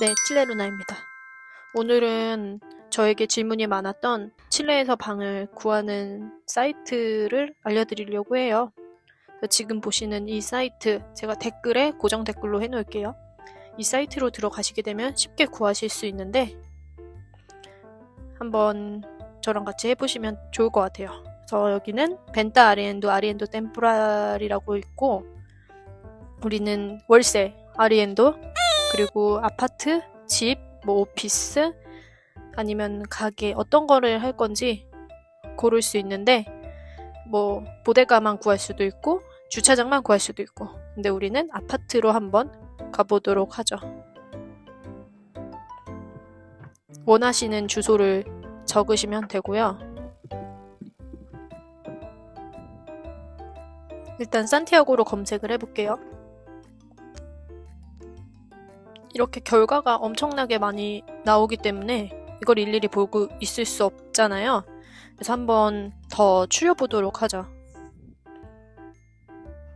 네, 칠레루나입니다. 오늘은 저에게 질문이 많았던 칠레에서 방을 구하는 사이트를 알려드리려고 해요. 지금 보시는 이 사이트 제가 댓글에 고정 댓글로 해놓을게요. 이 사이트로 들어가시게 되면 쉽게 구하실 수 있는데 한번 저랑 같이 해보시면 좋을 것 같아요. 그래서 여기는 벤타 아리엔도 아리엔도 템포랄이라고 있고 우리는 월세 아리엔도 그리고 아파트, 집, 뭐 오피스 아니면 가게 어떤 거를 할 건지 고를 수 있는데 뭐 보데가만 구할 수도 있고 주차장만 구할 수도 있고 근데 우리는 아파트로 한번 가보도록 하죠. 원하시는 주소를 적으시면 되고요. 일단 산티아고로 검색을 해볼게요. 이렇게 결과가 엄청나게 많이 나오기 때문에 이걸 일일이 보고 있을 수 없잖아요. 그래서 한번 더 추려보도록 하죠.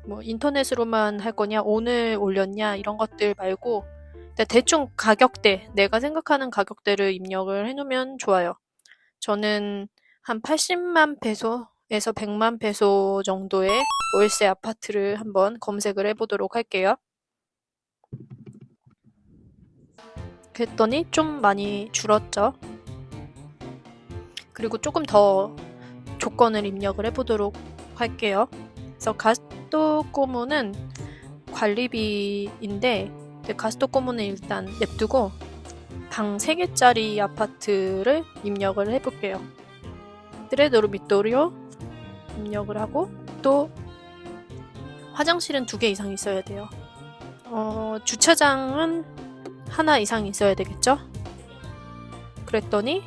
뭐 인터넷으로만 할 거냐, 오늘 올렸냐 이런 것들 말고 대충 가격대, 내가 생각하는 가격대를 입력을 해놓으면 좋아요. 저는 한 80만 페소에서 100만 페소 정도의 월세 아파트를 한번 검색을 해보도록 할게요. 그랬더니 좀 많이 줄었죠. 그리고 조금 더 조건을 입력을 해보도록 할게요. 그래서 가스토코무는 관리비인데 가스토코무는 일단 냅두고 방 3개짜리 아파트를 입력을 해볼게요. 트레도르 미토리오 입력을 하고 또 화장실은 2개 이상 있어야 돼요. 어, 주차장은 하나 이상 있어야 되겠죠? 그랬더니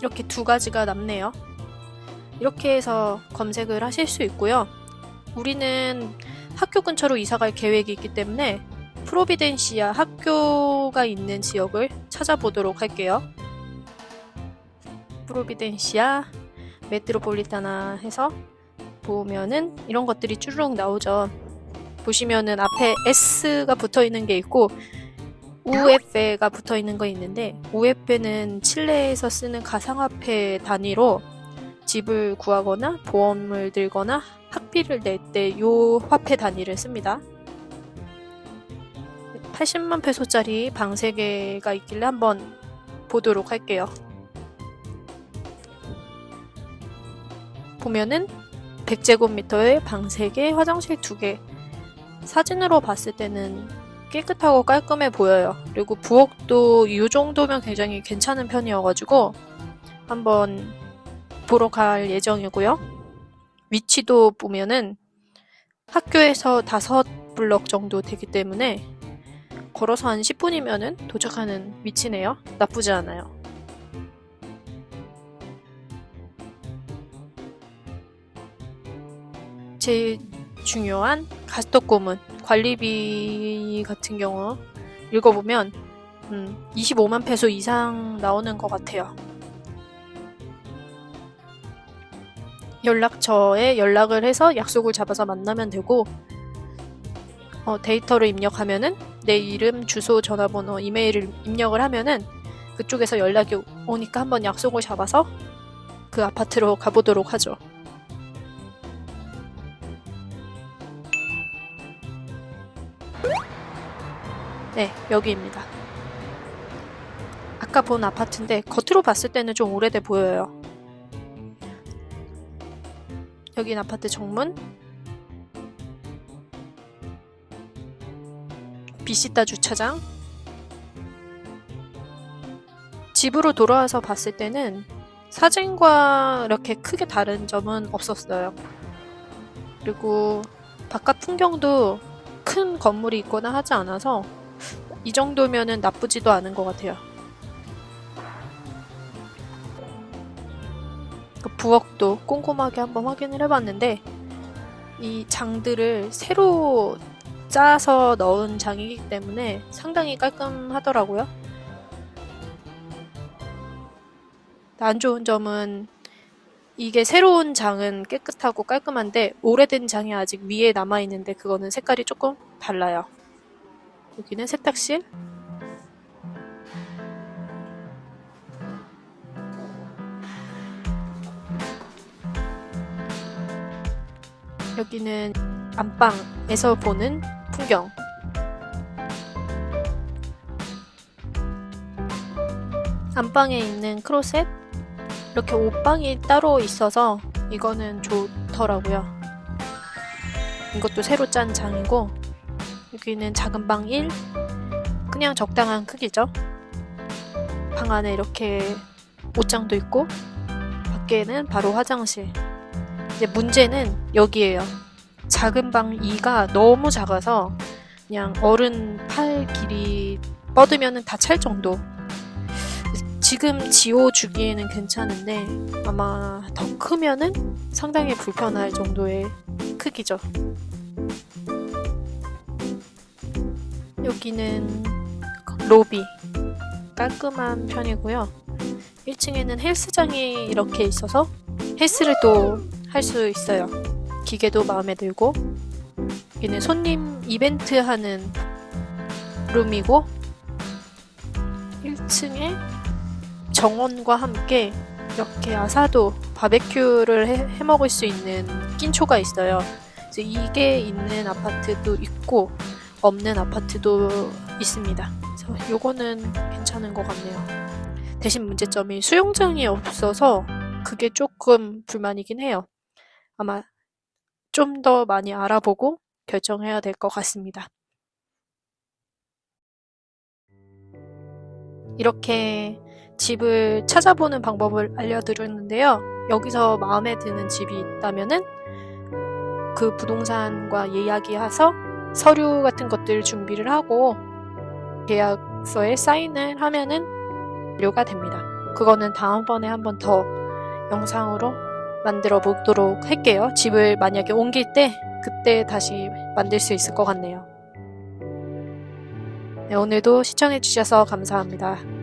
이렇게 두 가지가 남네요. 이렇게 해서 검색을 하실 수 있고요. 우리는 학교 근처로 이사갈 계획이 있기 때문에 프로비덴시아 학교가 있는 지역을 찾아보도록 할게요. 프로비덴시아 메트로폴리타나 해서 보면은 이런 것들이 쭈르륵 나오죠. 보시면은 앞에 S가 붙어 있는 게 있고 UF가 붙어 있는 거 있는데 UF는 칠레에서 쓰는 가상화폐 단위로 집을 구하거나 보험을 들거나 학비를 낼 때 이 화폐 단위를 씁니다. 80만 페소짜리 방 3개가 있길래 한번 보도록 할게요. 보면은 100제곱미터에 방 3개, 화장실 2개, 사진으로 봤을 때는 깨끗하고 깔끔해 보여요. 그리고 부엌도 이 정도면 굉장히 괜찮은 편이어가지고 한번 보러 갈 예정이고요. 위치도 보면은 학교에서 다섯 블럭 정도 되기 때문에 걸어서 한 10분이면은 도착하는 위치네요. 나쁘지 않아요. 제일 중요한 가스토고문 관리비 같은 경우 읽어보면 음, 25만 페소 이상 나오는 것 같아요. 연락처에 연락을 해서 약속을 잡아서 만나면 되고 어, 데이터를 입력하면은 내 이름, 주소, 전화번호, 이메일을 입력을 하면은 그쪽에서 연락이 오니까 한번 약속을 잡아서 그 아파트로 가보도록 하죠. 네, 여기입니다. 아까 본 아파트인데 겉으로 봤을 때는 좀 오래돼 보여요. 여긴 아파트 정문 비시타 주차장 집으로 돌아와서 봤을 때는 사진과 이렇게 크게 다른 점은 없었어요. 그리고 바깥 풍경도 큰 건물이 있거나 하지 않아서 이 정도면은 나쁘지도 않은 것 같아요. 그 부엌도 꼼꼼하게 한번 확인을 해봤는데 이 장들을 새로 짜서 넣은 장이기 때문에 상당히 깔끔하더라고요. 안 좋은 점은 이게 새로운 장은 깨끗하고 깔끔한데 오래된 장이 아직 위에 남아있는데 그거는 색깔이 조금 달라요. 여기는 세탁실. 여기는 안방에서 보는 풍경. 안방에 있는 크로셋 이렇게 옷방이 따로 있어서 이거는 좋더라고요. 이것도 새로 짠 장이고 여기는 작은 방 1. 그냥 적당한 크기죠. 방 안에 이렇게 옷장도 있고 밖에는 바로 화장실. 이제 문제는 여기에요. 작은 방 2가 너무 작아서 그냥 어른 팔 길이 뻗으면 다 찰 정도. 지금 지호 주기에는 괜찮은데 아마 더 크면은 상당히 불편할 정도의 크기죠. 여기는 로비 깔끔한 편이고요. 1층에는 헬스장이 이렇게 있어서 헬스를 또 할 수 있어요. 기계도 마음에 들고 여기는 손님 이벤트 하는 룸이고 1층에 정원과 함께 이렇게 아사도 바베큐를 해, 해 먹을 수 있는 낀초가 있어요. 그래서 이게 있는 아파트도 있고 없는 아파트도 있습니다. 그래서 요거는 괜찮은 것 같네요. 대신 문제점이 수영장이 없어서 그게 조금 불만이긴 해요. 아마 좀 더 많이 알아보고 결정해야 될 것 같습니다. 이렇게 집을 찾아보는 방법을 알려드렸는데요. 여기서 마음에 드는 집이 있다면은 그 부동산과 이야기해서 서류 같은 것들 준비를 하고 계약서에 사인을 하면은 완료가 됩니다. 그거는 다음번에 한번 더 영상으로 만들어 보도록 할게요. 집을 만약에 옮길 때 그때 다시 만들 수 있을 것 같네요. 네, 오늘도 시청해 주셔서 감사합니다.